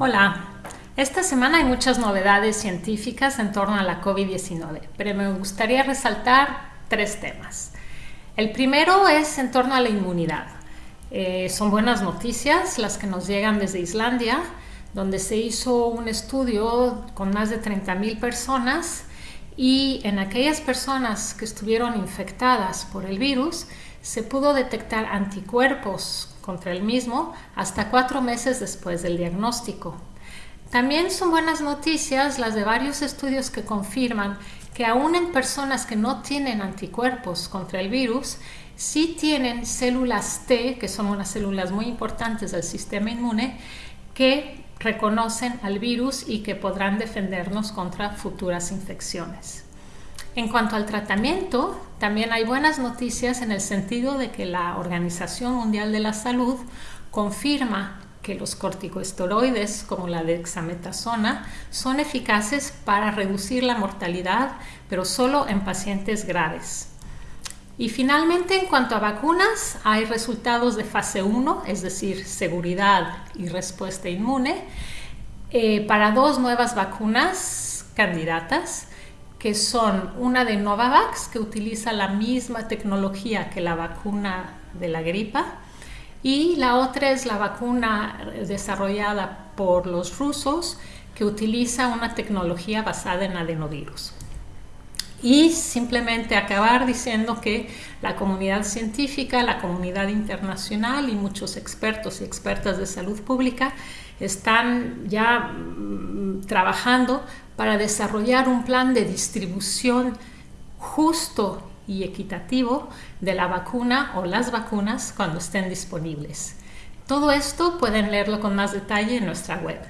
Hola, esta semana hay muchas novedades científicas en torno a la COVID-19, pero me gustaría resaltar tres temas. El primero es en torno a la inmunidad. Eh, son buenas noticias las que nos llegan desde Islandia, donde se hizo un estudio con más de 30.000 personas y en aquellas personas que estuvieron infectadas por el virus se pudo detectar anticuerpos contra el mismo hasta cuatro meses después del diagnóstico. También son buenas noticias las de varios estudios que confirman que aún en personas que no tienen anticuerpos contra el virus, sí tienen células T, que son unas células muy importantes del sistema inmune, que reconocen al virus y que podrán defendernos contra futuras infecciones. En cuanto al tratamiento, también hay buenas noticias en el sentido de que la Organización Mundial de la Salud confirma que los corticosteroides como la dexametasona son eficaces para reducir la mortalidad, pero solo en pacientes graves. Y finalmente, en cuanto a vacunas, hay resultados de fase 1, es decir, seguridad y respuesta inmune, eh, para dos nuevas vacunas candidatas que son una de Novavax, que utiliza la misma tecnología que la vacuna de la gripa, y la otra es la vacuna desarrollada por los rusos, que utiliza una tecnología basada en adenovirus. Y simplemente acabar diciendo que la comunidad científica, la comunidad internacional y muchos expertos y expertas de salud pública están ya mm, trabajando para desarrollar un plan de distribución justo y equitativo de la vacuna o las vacunas cuando estén disponibles. Todo esto pueden leerlo con más detalle en nuestra web.